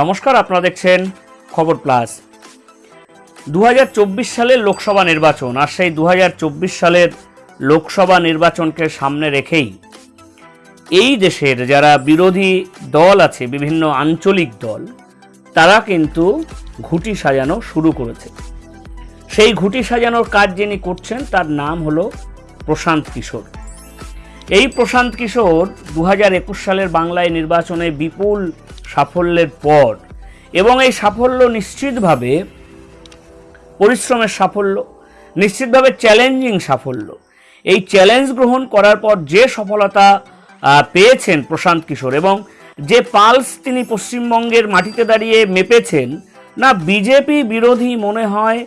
নমস্কার, আপনারা দেখছেন খবর প্লাস। দু সালের লোকসভা নির্বাচন আর সেই দু হাজার চব্বিশ সালের লোকসভা নির্বাচনকে সামনে রেখেই এই দেশের যারা বিরোধী দল আছে, বিভিন্ন আঞ্চলিক দল, তারা কিন্তু ঘুটি সাজানো শুরু করেছে। সেই ঘুটি সাজানোর কাজ যিনি করছেন, তার নাম হলো প্রশান্ত কিশোর। এই প্রশান্ত কিশোর দু হাজার একুশ সালের বাংলায় নির্বাচনে বিপুল সাফল্যের পর। এবং এই সাফল্য নিশ্চিতভাবে পরিশ্রমের সাফল্য, নিশ্চিতভাবে চ্যালেঞ্জিং সাফল্য। এই চ্যালেঞ্জ গ্রহণ করার পর যে সফলতা পেয়েছেন প্রশান্ত কিশোর এবং যে পালস তিনি পশ্চিমবঙ্গের মাটিতে দাঁড়িয়ে মেপেছেন, না বিজেপি বিরোধী মনে হয়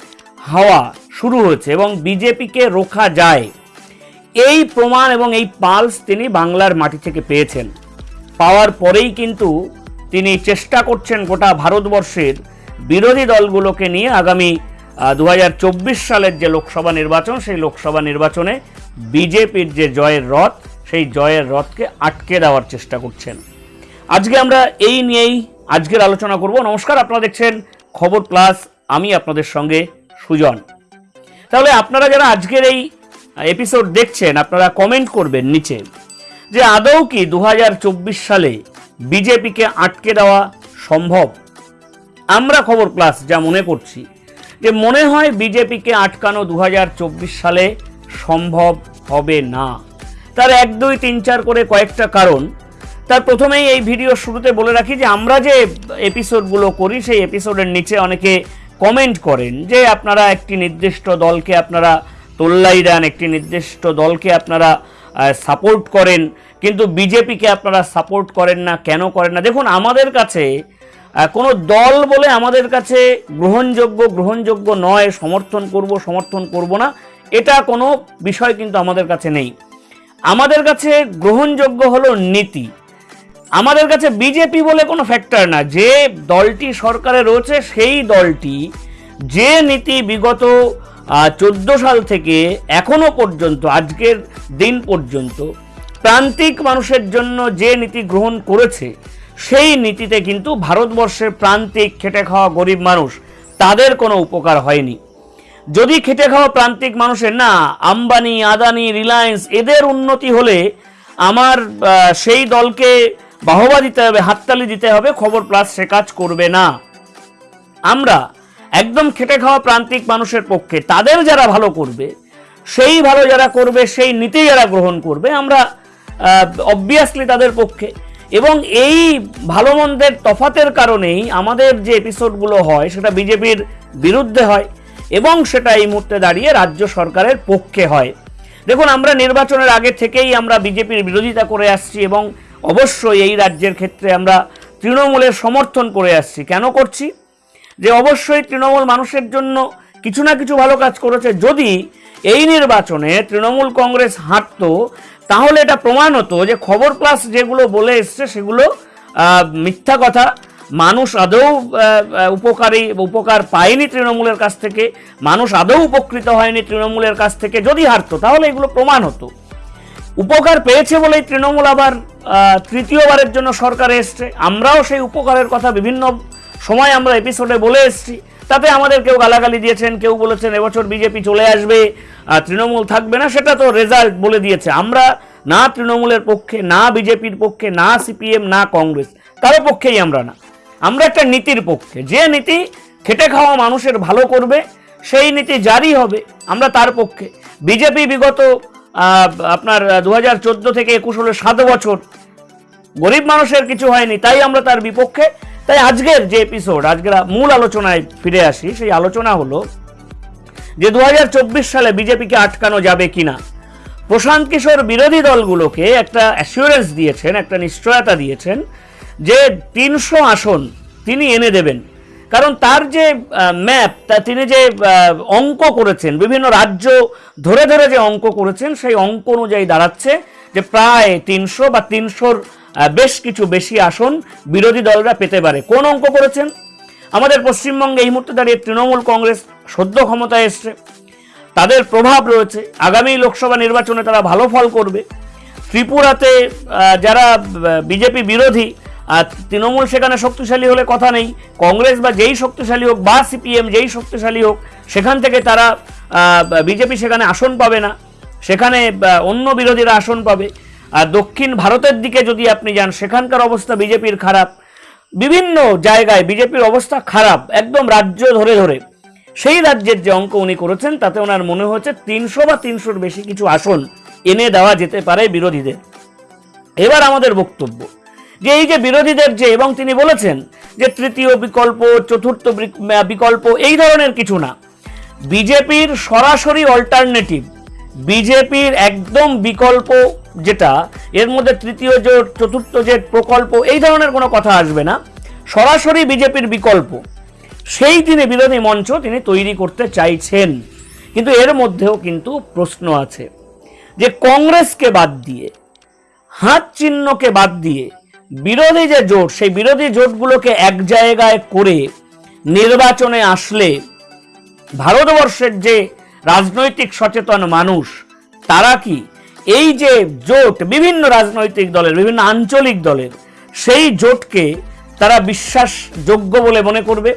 হাওয়া শুরু হয়েছে এবং বিজেপিকে রোখা যায়। এই প্রমাণ এবং এই পালস তিনি বাংলার মাটি থেকে পেয়েছেন। পাওয়ার পরেই কিন্তু তিনি চেষ্টা করছেন গোটা ভারতবর্ষের বিরোধী দলগুলোকে নিয়ে। আগামী দু হাজার চব্বিশ সালের যে লোকসভা নির্বাচন, সেই লোকসভা নির্বাচনে বিজেপির যে জয়ের রথ, সেই জয়ের রথকে আটকে দেওয়ার চেষ্টা করছেন। আজকে আমরা এই নিয়েই আজকের আলোচনা করব। নমস্কার, আপনারা দেখছেন খবর প্লাস। আমি আপনাদের সঙ্গে সুজন। তাহলে আপনারা যারা আজকের এই এপিসোড দেখছেন, আপনারা কমেন্ট করবেন নিচে যে আদৌ কি দু হাজার চব্বিশ সালে বিজেপিকে আটকে দেওয়া সম্ভব? আমরা খবর প্লাস যা মনে করছি, যে মনে হয় বিজেপিকে আটকানো দু হাজার চব্বিশ সালে সম্ভব হবে না। তার এক, দুই, তিন, চার করে কয়েকটা কারণ। তার প্রথমেই এই ভিডিও শুরুতে বলে রাখি যে আমরা যে এপিসোডগুলো করি, সেই এপিসোডের নিচে অনেকে কমেন্ট করেন যে আপনারা একটি নির্দিষ্ট দলকে আপনারা তোল্লাই দেন, একটি নির্দিষ্ট দলকে আপনারা সাপোর্ট করেন, কিন্তু বিজেপিকে আপনারা সাপোর্ট করেন না, কেন করেন না? দেখুন, আমাদের কাছে কোনো দল বলে আমাদের কাছে গ্রহণযোগ্য গ্রহণযোগ্য নয়, সমর্থন করব সমর্থন করব না, এটা কোনো বিষয় কিন্তু আমাদের কাছে নেই। আমাদের কাছে গ্রহণযোগ্য হলো নীতি। আমাদের কাছে বিজেপি বলে কোনো ফ্যাক্টর না। যে দলটি সরকারে রয়েছে, সেই দলটি যে নীতি বিগত চোদ্দ সাল থেকে এখনও পর্যন্ত, আজকের দিন পর্যন্ত, প্রান্তিক মানুষের জন্য যে নীতি গ্রহণ করেছে, সেই নীতিতে কিন্তু ভারতবর্ষের প্রান্তিক খেটে খাওয়া গরিব মানুষ তাদের কোনো উপকার হয়নি। যদি খেটে খাওয়া প্রান্তিক মানুষের না, আম্বানি, আদানি, রিলায়েন্স এদের উন্নতি হলে আমার সেই দলকে বাহবা দিতে হবে, হাততালি দিতে হবে, খবর প্লাস সে কাজ করবে না। আমরা একদম খেটে খাওয়া প্রান্তিক মানুষের পক্ষে, তাদের যারা ভালো করবে, সেই ভালো যারা করবে, সেই নীতি যারা গ্রহণ করবে, আমরা অবভিয়াসলি তাদের পক্ষে। এবং এই ভালো মন্দের তফাতের কারণেই আমাদের যে এপিসোডগুলো হয়, সেটা বিজেপির বিরুদ্ধে হয় এবং সেটা এই মুহূর্তে দাঁড়িয়ে রাজ্য সরকারের পক্ষে হয়। দেখুন, আমরা নির্বাচনের আগে থেকেই আমরা বিজেপির বিরোধিতা করে আসছি এবং অবশ্যই এই রাজ্যের ক্ষেত্রে আমরা তৃণমূলের সমর্থন করে আসছি। কেন করছি? যে অবশ্যই তৃণমূল মানুষের জন্য কিছু না কিছু ভালো কাজ করেছে। যদি এই নির্বাচনে তৃণমূল কংগ্রেস হাঁটতো, তাহলে এটা প্রমাণ হতো যে খবর প্লাস যেগুলো বলে এসছে সেগুলো মিথ্যা কথা। মানুষ আদৌ উপকারী, উপকার পায়নি তৃণমূলের কাছ থেকে। মানুষ আদৌ উপকৃত হয়নি তৃণমূলের কাছ থেকে। যদি হারতো তাহলে এগুলো প্রমাণ হতো। উপকার পেয়েছে বলেই তৃণমূল আবার তৃতীয়বারের জন্য সরকারে এসছে। আমরাও সেই উপকারের কথা বিভিন্ন সময় আমরা এপিসোডে বলে এসেছি। তাতে আমাদের কেউ গালাগালি দিয়েছেন, কেউ বলেছেন, এবছর বিজেপি চলে আসবে তৃণমূল থাকবে না, সেটা তো রেজাল্ট বলে দিয়েছে। আমরা না তৃণমূলের পক্ষে, না বিজেপির পক্ষে, না সিপিএম না কংগ্রেস, কারও পক্ষেই আমরা না। আমরা একটা নীতির পক্ষে। যে নীতি খেটে খাওয়া মানুষের ভালো করবে, সেই নীতি জারি হবে আমরা তার পক্ষে। বিজেপি বিগত আপনার দু হাজার চোদ্দ থেকে একুশ হলে সাত বছর গরিব মানুষের কিছু হয়নি, তাই আমরা তার বিপক্ষে তাই আজকের যে এপিসোড আজকের মূল আলোচনায় ফিরে আসি, সেই আলোচনা হলো যে দু হাজার চব্বিশ সালে বিজেপিকে আটকানো যাবে কিনা। প্রশান্ত কিশোর বিরোধী দলগুলোকে একটা অ্যাসিওরেন্স দিয়েছেন, একটা নিশ্চয়তা দিয়েছেন যে তিনশো আসন তিনি এনে দেবেন। কারণ তার যে ম্যাপ তা তিনি যে অঙ্ক করেছেন, বিভিন্ন রাজ্য ধরে ধরে যে অঙ্ক করেছেন, সেই অঙ্ক অনুযায়ী দাঁড়াচ্ছে যে প্রায় তিনশো বা তিনশোর বেশ কিছু বেশি আসন বিরোধী দলরা পেতে পারে। কোন অঙ্ক করেছেন? আমাদের পশ্চিমবঙ্গে এই মুহূর্তে দাঁড়িয়ে তৃণমূল কংগ্রেস সদ্য ক্ষমতায় এসছে। তাদের প্রভাব রয়েছে। আগামী লোকসভা নির্বাচনে তারা ভালো ফল করবে। ত্রিপুরাতে যারা বিজেপি বিরোধী আর তৃণমূল সেখানে শক্তিশালী হলে কথা নেই। কংগ্রেস বা যেই শক্তিশালী হোক, বা সিপিএম যেই শক্তিশালী হোক, সেখান থেকে তারা বিজেপি সেখানে আসন পাবে না। সেখানে অন্য বিরোধীরা আসন পাবে। আর দক্ষিণ ভারতের দিকে যদি আপনি যান, সেখানকার অবস্থা বিজেপির খারাপ। বিভিন্ন জায়গায় বিজেপির অবস্থা খারাপ, একদম রাজ্য ধরে ধরে। সেই রাজ্যের যে অঙ্ক উনি করেছেন, তাতে ওনার মনে হচ্ছে তিনশো বা তিনশোর বেশি কিছু আসন এনে দেওয়া যেতে পারে বিরোধীদের। এবার আমাদের বক্তব্য, যে এই যে বিরোধীদের যে, এবং তিনি বলেছেন যে তৃতীয় বিকল্প, চতুর্থ বিকল্প, এই ধরনের কিছু না। বিজেপির সরাসরি অল্টারনেটিভ বিজেপির একদম বিকল্প যেটা, এর মধ্যে তৃতীয় জোট চতুর্থ জোট প্রকল্প, এই ধরনের কোনো কথা আসবে না। সরাসরি বিজেপির বিকল্প। সেই তিনি বিরোধী মঞ্চ তিনি তৈরি করতে চাইছেন। কিন্তু এর মধ্যেও কিন্তু প্রশ্ন আছে যে কংগ্রেসকে বাদ দিয়ে, হাত চিহ্নকে বাদ দিয়ে বিরোধী যে জোট, সেই বিরোধী জোটগুলোকে এক জায়গায় করে নির্বাচনে আসলে ভারতবর্ষের যে রাজনৈতিক সচেতন মানুষ, তারা কি এই যে জোট বিভিন্ন রাজনৈতিক দলের, বিভিন্ন আঞ্চলিক দলের, সেই জোটকে তারা বিশ্বাসযোগ্য বলে মনে করবে।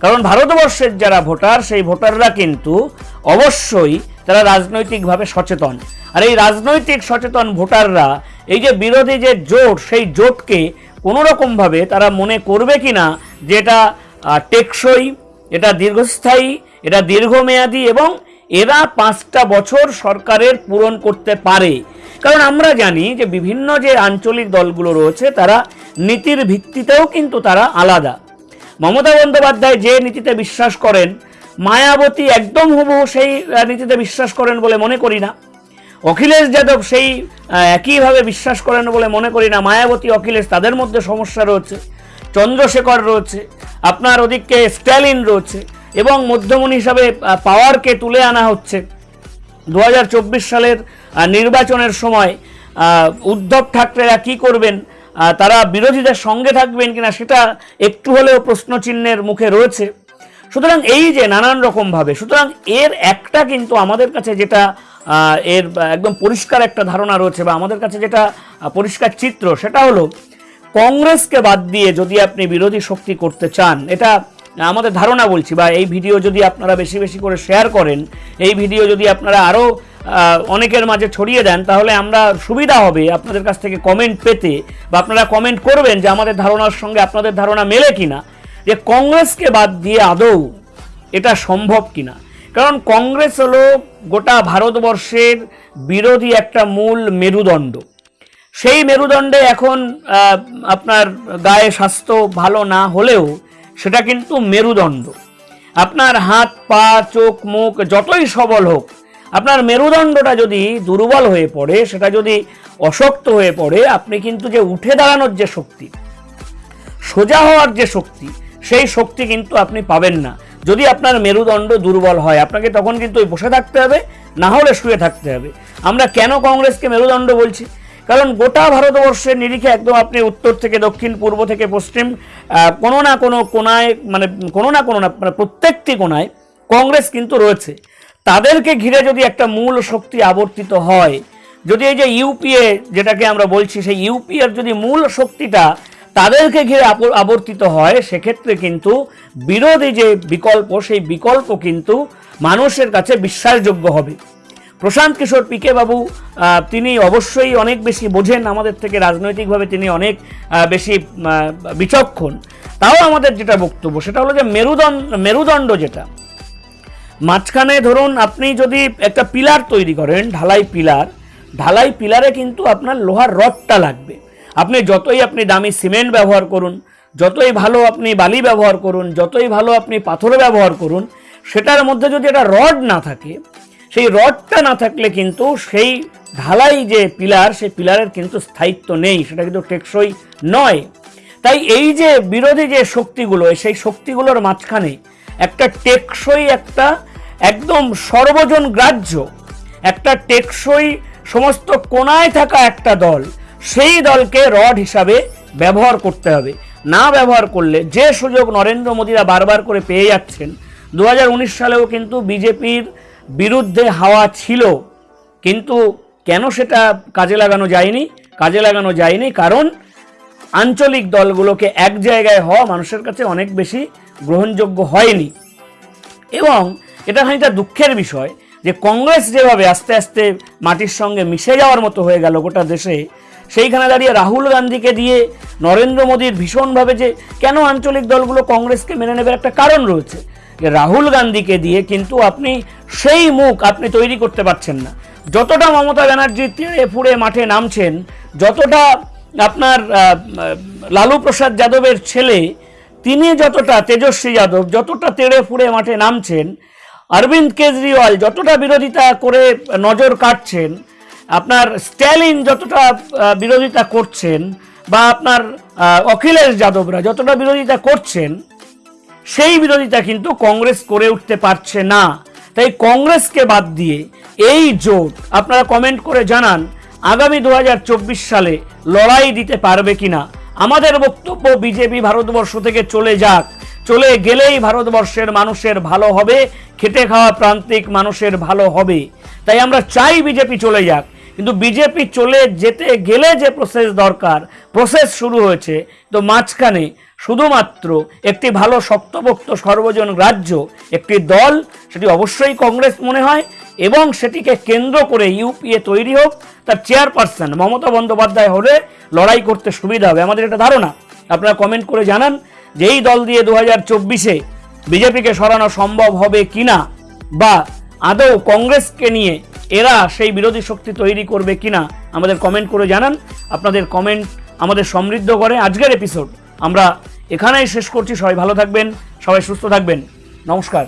কারণ ভারতবর্ষের যারা ভোটার, সেই ভোটাররা কিন্তু অবশ্যই তারা রাজনৈতিকভাবে সচেতন। আর এই রাজনৈতিক সচেতন ভোটাররা, এই যে বিরোধী যে জোট, সেই জোটকে কোনোরকমভাবে তারা মনে করবে কিনা, যে এটা টেকসই, এটা দীর্ঘস্থায়ী, এটা দীর্ঘমেয়াদী এবং এরা পাঁচটা বছর সরকারের পূরণ করতে পারে। কারণ আমরা জানি যে বিভিন্ন যে আঞ্চলিক দলগুলো রয়েছে, তারা নীতির ভিত্তিতেও কিন্তু তারা আলাদা। মমতা বন্দ্যোপাধ্যায় যে নীতিতে বিশ্বাস করেন, মায়াবতী একদম হুবহু সেই নীতিতে বিশ্বাস করেন বলে মনে করি না। অখিলেশ যাদব সেই একইভাবে বিশ্বাস করেন বলে মনে করি না। মায়াবতী, অখিলেশ তাদের মধ্যে সমস্যা রয়েছে। চন্দ্রশেখর রয়েছে। আপনার ওদিকে স্ট্যালিন রয়েছে। এবং মধ্যমণি হিসাবে পাওয়ারকে তুলে আনা হচ্ছে। দু হাজার চব্বিশ সালের নির্বাচনের সময় উদ্ধব ঠাকরেরা কি করবেন? তারা বিরোধীদের সঙ্গে থাকবেন কিনা সেটা একটু হলেও প্রশ্নচিহ্নের মুখে রয়েছে। সুতরাং এই যে নানান রকমভাবে সুতরাং এর একটা কিন্তু আমাদের কাছে যেটা এর একদম পরিষ্কার একটা ধারণা রয়েছে বা আমাদের কাছে যেটা পরিষ্কার চিত্র, সেটা হলো, কংগ্রেসকে বাদ দিয়ে যদি আপনি বিরোধী শক্তি করতে চান, এটা আমাদের ধারণা বলছি, বা এই ভিডিও যদি আপনারা বেশি বেশি করে শেয়ার করেন, এই ভিডিও যদি আপনারা আরও অনেকের মাঝে ছড়িয়ে দেন, তাহলে আমরা সুবিধা হবে আপনাদের কাছ থেকে কমেন্ট পেতে, বা আপনারা কমেন্ট করবেন যে আমাদের ধারণার সঙ্গে আপনাদের ধারণা মেলে কিনা, যে কংগ্রেসকে বাদ দিয়ে আদৌ এটা সম্ভব কিনা। কারণ কংগ্রেস হলো গোটা ভারতবর্ষের বিরোধী একটা মূল মেরুদণ্ড। সেই মেরুদণ্ডে এখন আপনার গায়ে স্বাস্থ্য ভালো না হলেও সেটা কিন্তু মেরুদণ্ড। আপনার হাত, পা, চোখ, মুখ যতই সবল হোক, আপনার মেরুদণ্ডটা যদি দুর্বল হয়ে পড়ে, সেটা যদি অশক্ত হয়ে পড়ে, আপনি কিন্তু যে উঠে দাঁড়ানোর যে শক্তি, সোজা হওয়ার যে শক্তি, সেই শক্তি কিন্তু আপনি পাবেন না। যদি আপনার মেরুদণ্ড দুর্বল হয়, আপনাকে তখন কিন্তু বসে থাকতে হবে, না হলে শুয়ে থাকতে হবে। আমরা কেন কংগ্রেসকে মেরুদণ্ড বলছি? কারণ গোটা ভারতবর্ষের নিরিখে একদম আপনি উত্তর থেকে দক্ষিণ, পূর্ব থেকে পশ্চিম কোনো না কোনো কোনায় মানে কোনো না কোনো না মানে প্রত্যেকটি কোনায় কংগ্রেস কিন্তু রয়েছে। তাদেরকে ঘিরে যদি একটা মূল শক্তি আবর্তিত হয়, যদি এই যে ইউপিএ যেটাকে আমরা বলছি, সেই ইউপিএর যদি মূল শক্তিটা তাদেরকে ঘিরে আবর্তিত হয়, সেক্ষেত্রে কিন্তু বিরোধী যে বিকল্প, সেই বিকল্প কিন্তু মানুষের কাছে বিশ্বাসযোগ্য হবে। প্রশান্ত কিশোর পিকে বাবু তিনি অবশ্যই অনেক বেশি বোঝেন আমাদের থেকে, রাজনৈতিকভাবে তিনি অনেক বেশি বিচক্ষণ। তাও আমাদের যেটা বক্তব্য, সেটা হলো যে মেরুদণ্ড মেরুদণ্ড যেটা, মাঝখানে ধরুন আপনি যদি একটা পিলার তৈরি করেন, ঢালাই পিলার, ঢালাই পিলারে কিন্তু আপনার লোহার রডটা লাগবে। আপনি যতই আপনি দামি সিমেন্ট ব্যবহার করুন, যতই ভালো আপনি বালি ব্যবহার করুন, যতই ভালো আপনি পাথর ব্যবহার করুন, সেটার মধ্যে যদি একটা রড না থাকে সেই রডটা না থাকলে কিন্তু সেই ঢালাই যে পিলার, সেই পিলারের কিন্তু স্থায়িত্ব নেই, সেটা কিন্তু টেকসই নয়। তাই এই যে বিরোধী যে শক্তিগুলো, সেই শক্তিগুলোর মাঝখানে একটা টেকসই একটা একদম সর্বজন গ্রাহ্য, একটা টেকসই সমস্ত কোনায় থাকা একটা দল, সেই দলকে রড হিসাবে ব্যবহার করতে হবে। না ব্যবহার করলে যে সুযোগ নরেন্দ্র মোদীরা বারবার করে পেয়ে যাচ্ছেন দু হাজার উনিশ সালেও কিন্তু বিজেপির বিরুদ্ধে হাওয়া ছিল, কিন্তু কেন সেটা কাজে লাগানো যায়নি? কাজে লাগানো যায়নি কারণ আঞ্চলিক দলগুলোকে এক জায়গায় হওয়া মানুষের কাছে অনেক বেশি গ্রহণযোগ্য হয়নি। এবং এটা খানিকটা দুঃখের বিষয় যে কংগ্রেস যেভাবে আস্তে আস্তে মাটির সঙ্গে মিশে যাওয়ার মতো হয়ে গেল গোটা দেশে, সেইখানে দাঁড়িয়ে রাহুল গান্ধীকে দিয়ে নরেন্দ্র মোদীর ভীষণভাবে যে কেন আঞ্চলিক দলগুলো কংগ্রেসকে মেনে নেবার একটা কারণ রয়েছে। রাহুল গান্ধীকে দিয়ে কিন্তু আপনি সেই মুখ আপনি তৈরি করতে পারছেন না। যতটা মমতা ব্যানার্জি তেড়ে ফুড়ে মাঠে নামছেন, যতটা আপনার লালু প্রসাদ যাদবের ছেলে, তিনি যতটা তেজস্বী যাদব, যতটা তেড়ে ফুড়ে মাঠে নামছেন, অরবিন্দ কেজরিওয়াল যতটা বিরোধিতা করে নজর কাটছেন, আপনার স্ট্যালিন যতটা বিরোধিতা করছেন, বা আপনার অখিলেশ যাদবরা যতটা বিরোধিতা করছেন সেই বিরোধিতা কিন্তু কংগ্রেস করে উঠতে পারছে না। তাই কংগ্রেসকে বাদ দিয়ে এই জোট, আপনারা কমেন্ট করে জানান, আগামী দু হাজার চব্বিশ সালে লড়াই দিতে পারবে কিনা। আমাদের বক্তব্য বিজেপি ভারতবর্ষ থেকে চলে যাক। চলে গেলেই ভারতবর্ষের মানুষের ভালো হবে, খেটে খাওয়া প্রান্তিক মানুষের ভালো হবে। তাই আমরা চাই বিজেপি চলে যাক। কিন্তু বিজেপি চলে যেতে, গেলে যে প্রসেস দরকার প্রসেস শুরু হয়েছে, তো মাঝখানে শুধুমাত্র একটি ভালো শক্তপোক্ত সর্বজন রাজ্য একটি দল, সেটি অবশ্যই কংগ্রেস মনে হয়, এবং সেটিকে কেন্দ্র করে ইউপিএ তৈরি হোক, তার চেয়ারপারসন মমতা বন্দ্যোপাধ্যায় হলে লড়াই করতে সুবিধা হবে। আমাদের এটা ধারণা, আপনারা কমেন্ট করে জানান যে এই দল দিয়ে দু হাজার চব্বিশে বিজেপিকে সরানো সম্ভব হবে কিনা, বা আদৌ কংগ্রেসকে নিয়ে এরা সেই বিরোধী শক্তি তৈরি করবে কিনা আমাদের কমেন্ট করে জানান। আপনাদের কমেন্ট আমাদের সমৃদ্ধ করে। আজকের এপিসোড আমরা এখানেই শেষ করছি। সবাই ভালো থাকবেন, সবাই সুস্থ থাকবেন। নমস্কার।